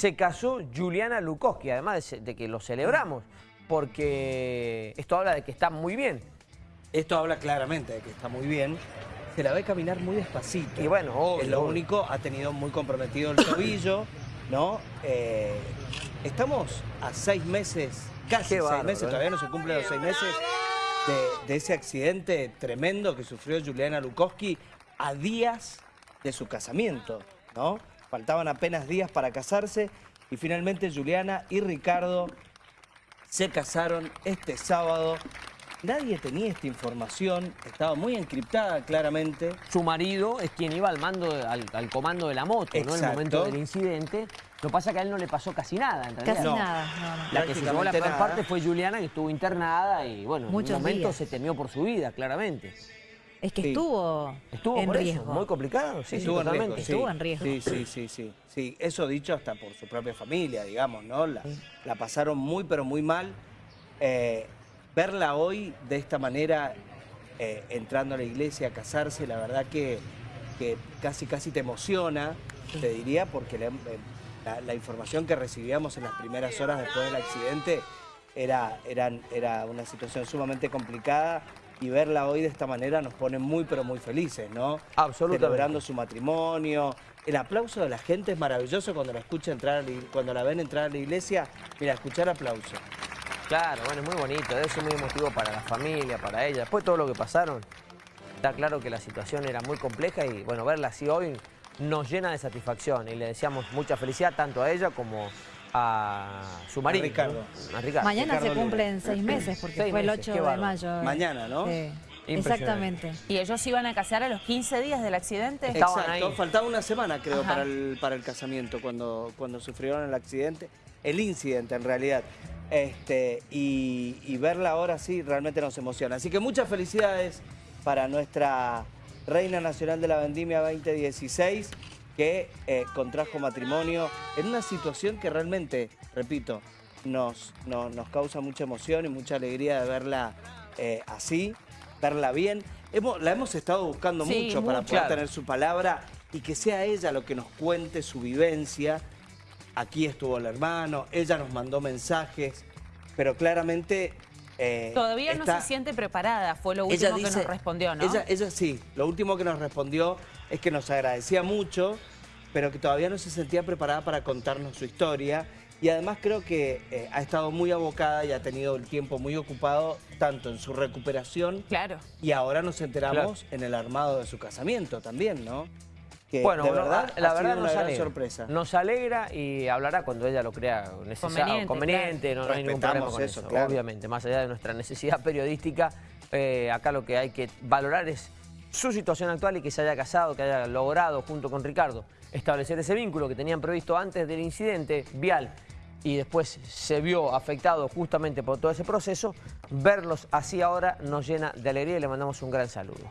se casó Juliana Lukoski, además de, de que lo celebramos, porque esto habla de que está muy bien. Esto habla claramente de que está muy bien. Se la ve caminar muy despacito. Y bueno, obvio, Es lo obvio. único, ha tenido muy comprometido el tobillo, ¿no? Eh, estamos a seis meses, casi seis meses, ¿eh? todavía no se cumplen los seis meses de, de ese accidente tremendo que sufrió Juliana Lukoski a días de su casamiento, ¿no? Faltaban apenas días para casarse y finalmente Juliana y Ricardo se casaron este sábado. Nadie tenía esta información, estaba muy encriptada claramente. Su marido es quien iba al mando, de- al, al comando de la moto, ¿no? En el momento del incidente. Lo que pasa es que a él no le pasó casi nada, en realidad. Casi No. nada. no, no. La que se llevó la peor parte fue Juliana, que estuvo internada y, bueno, en Muchos un momento días. se temió por su vida, claramente. Es que Sí. estuvo, Estuvo en por eso, riesgo. muy complicado, sí, sí, Estuvo en totalmente. riesgo, sí. Estuvo en riesgo. Sí, sí, sí, sí, sí. Eso dicho hasta por su propia familia, digamos, ¿no? La, Sí. la pasaron muy, pero muy mal. Eh, verla hoy de esta manera, eh, entrando a la iglesia a casarse, la verdad que, que casi, casi te emociona, te diría, porque la, eh, la- la información que recibíamos en las primeras horas después del accidente era, eran- era una situación sumamente complicada y verla hoy de esta manera nos pone muy, pero muy felices, ¿no? Absolutamente. Celebrando su matrimonio. El aplauso de la gente es maravilloso cuando la escucha entrar, a la ig- cuando la ven entrar a la iglesia. Mira, escuchar aplauso. Claro, bueno, es muy bonito, debe ser muy emotivo para la familia, para ella. Después de todo lo que pasaron, está claro que la situación era muy compleja y bueno, verla así hoy nos llena de satisfacción y le deseamos mucha felicidad tanto a ella como a su marido. Ricardo. ¿no? A Ricardo. Mañana Ricardo se cumplen seis meses porque Seis fue el meses, 8 qué de mayo. Mañana, ¿no? Sí, Impresionante. exactamente. ¿Y ellos iban a casar a los 15 días del accidente? Estaban Exacto, ahí. faltaba una semana creo Ajá. para el, para el casamiento cuando, cuando sufrieron el accidente, el incidente en realidad. Este, y, y verla ahora sí realmente nos emociona. Así que muchas felicidades para nuestra Reina Nacional de la Vendimia 2016 que eh, contrajo matrimonio en una situación que realmente, repito, nos, no- nos causa mucha emoción y mucha alegría de verla eh, así, verla bien. Hemos- la hemos estado buscando Sí, mucho para mucho. poder tener su palabra y que sea ella lo que nos cuente su vivencia. Aquí estuvo el hermano, ella nos mandó mensajes, pero claramente... eh, Todavía no se siente preparada, fue lo último que nos respondió, ¿no? Ella, ella sí, lo último que nos respondió es que nos agradecía mucho, pero que todavía no se sentía preparada para contarnos su historia. Y además creo que eh, ha estado muy abocada y ha tenido el tiempo muy ocupado, tanto en su recuperación Claro. y ahora nos enteramos en el armado de su casamiento también, ¿no? Que Bueno, de no, verdad, la verdad nos alegra. sorpresa. Nos alegra y hablará cuando ella lo crea necesario, Conveniente, conveniente, no, no hay ningún problema con eso, eso, claro. obviamente. Más allá de nuestra necesidad periodística, eh, acá lo que hay que valorar es su situación actual y que se haya casado, que haya logrado junto con Ricardo establecer ese vínculo que tenían previsto antes del incidente vial y después se vio afectado justamente por todo ese proceso, verlos así ahora nos llena de alegría y le mandamos un gran saludo.